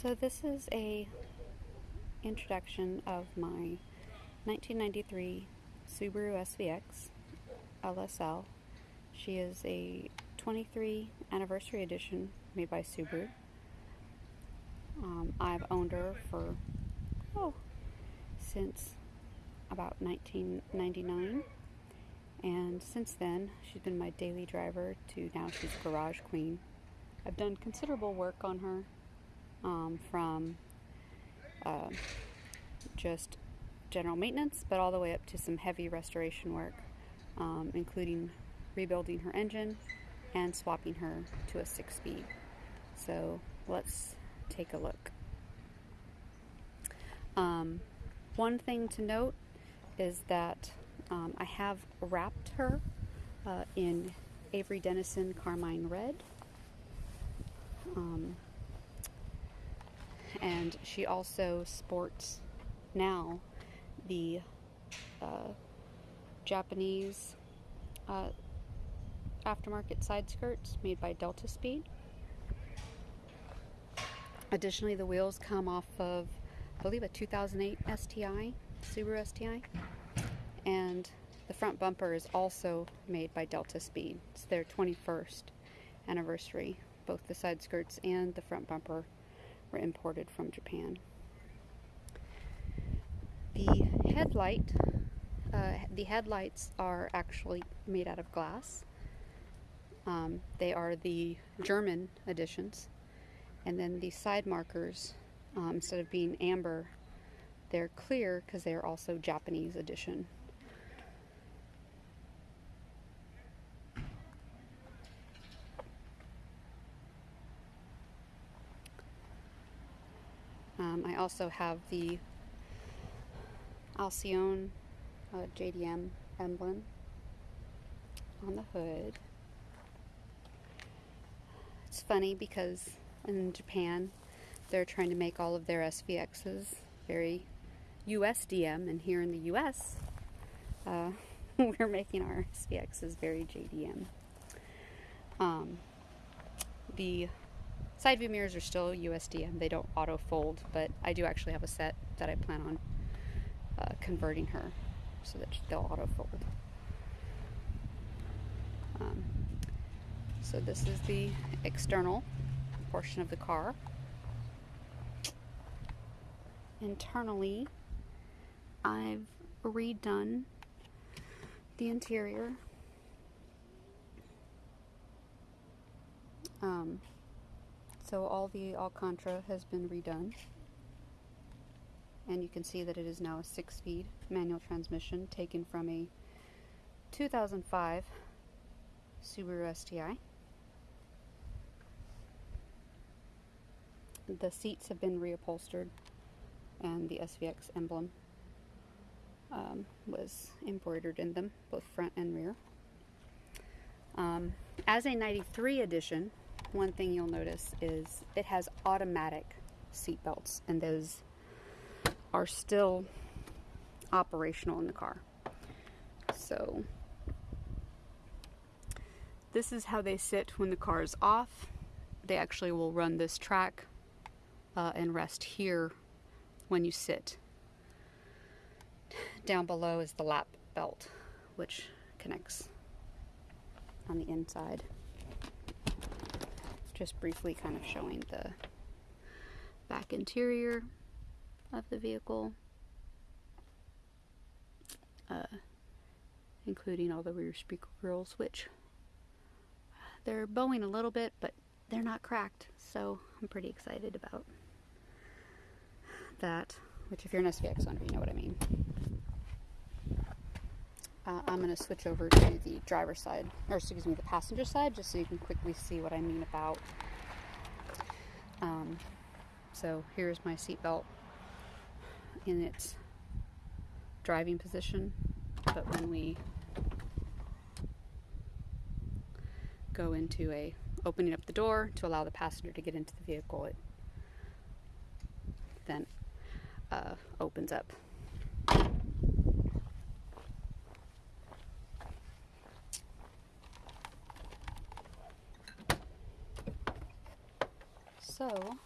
So this is a introduction of my 1993 Subaru SVX LSL. She is a 23 anniversary edition made by Subaru. Um, I've owned her for oh since about 1999 and since then she's been my daily driver to now she's garage queen. I've done considerable work on her um, from uh, just general maintenance, but all the way up to some heavy restoration work, um, including rebuilding her engine and swapping her to a six speed. So let's take a look. Um, one thing to note is that um, I have wrapped her uh, in Avery Dennison Carmine Red. Um, and she also sports now the uh, Japanese uh, aftermarket side skirts made by Delta Speed. Additionally, the wheels come off of, I believe, a 2008 STI, Subaru STI, and the front bumper is also made by Delta Speed. It's their 21st anniversary. Both the side skirts and the front bumper were imported from Japan. The headlight, uh, the headlights are actually made out of glass. Um, they are the German editions. And then the side markers, um, instead of being amber, they're clear because they are also Japanese edition. Um, I also have the Alcyone uh, JDM emblem on the hood. It's funny because in Japan they're trying to make all of their SVXs very USDM, and here in the US uh, we're making our SVXs very JDM. Um, the Side view mirrors are still USDM. They don't auto fold, but I do actually have a set that I plan on uh, converting her so that they'll auto fold. Um, so this is the external portion of the car. Internally, I've redone the interior. Um, so all the Alcantara has been redone. And you can see that it is now a six-speed manual transmission taken from a 2005 Subaru STI. The seats have been reupholstered and the SVX emblem um, was embroidered in them, both front and rear. Um, as a 93 edition, one thing you'll notice is it has automatic seat belts, and those are still operational in the car. So, this is how they sit when the car is off. They actually will run this track uh, and rest here when you sit. Down below is the lap belt, which connects on the inside just briefly kind of showing the back interior of the vehicle, uh, including all the rear speaker grills, which they're bowing a little bit, but they're not cracked, so I'm pretty excited about that, which if you're an SVX owner, you know what I mean. Uh, I'm going to switch over to the driver's side, or excuse me, the passenger side, just so you can quickly see what I mean about. Um, so here's my seatbelt in its driving position, but when we go into a opening up the door to allow the passenger to get into the vehicle, it then uh, opens up So,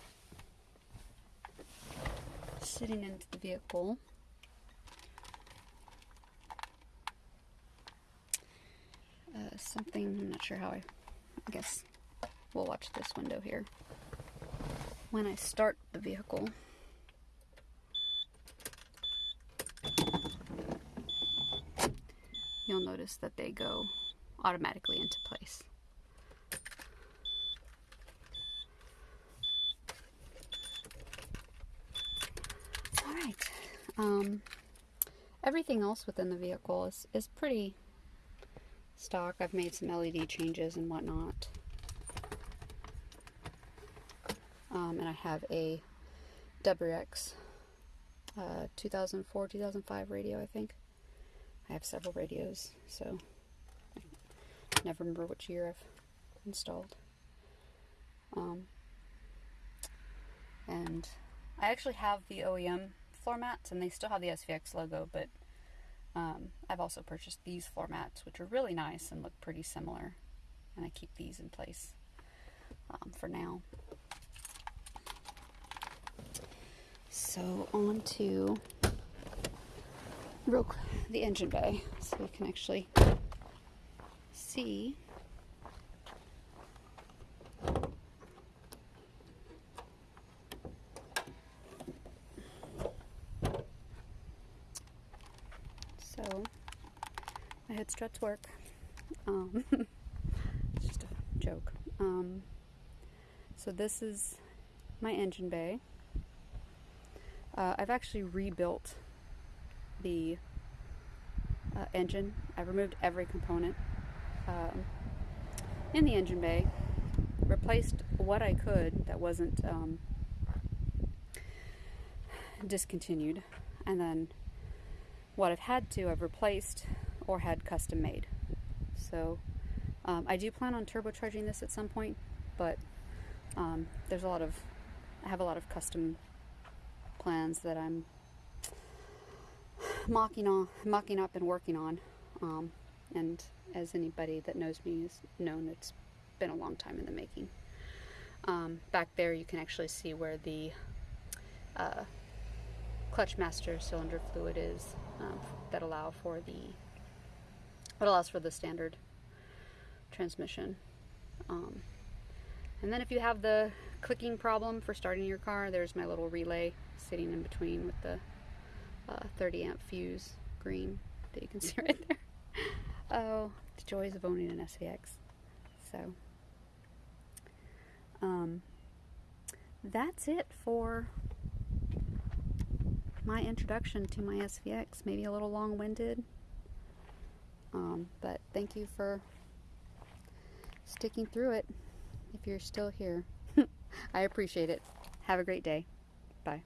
sitting into the vehicle. Uh, something, I'm not sure how I, I guess we'll watch this window here. When I start the vehicle, you'll notice that they go automatically into place. All right. Um, everything else within the vehicle is, is pretty stock. I've made some LED changes and whatnot. Um, and I have a WRX uh, 2004 2005 radio, I think. I have several radios, so I never remember which year I've installed. Um, and I actually have the OEM floor mats, and they still have the SVX logo, but um, I've also purchased these floor mats, which are really nice and look pretty similar. And I keep these in place um, for now. So on to real the engine bay, so you can actually see So my struts work. Um, it's just a joke. Um, so this is my engine bay. Uh, I've actually rebuilt the uh, engine. I've removed every component um, in the engine bay, replaced what I could that wasn't um, discontinued, and then what I've had to, I've replaced or had custom made. So um, I do plan on turbocharging this at some point, but um, there's a lot of, I have a lot of custom plans that I'm mocking on, mocking up and working on. Um, and as anybody that knows me has known, it's been a long time in the making. Um, back there, you can actually see where the uh, clutch master cylinder fluid is um, that allow for the what allows for the standard transmission. Um, and then if you have the clicking problem for starting your car, there's my little relay sitting in between with the uh, 30 amp fuse green that you can see right there. Oh, the joys of owning an SVX. So, um, that's it for my introduction to my SVX. Maybe a little long winded, um, but thank you for sticking through it if you're still here. I appreciate it. Have a great day. Bye.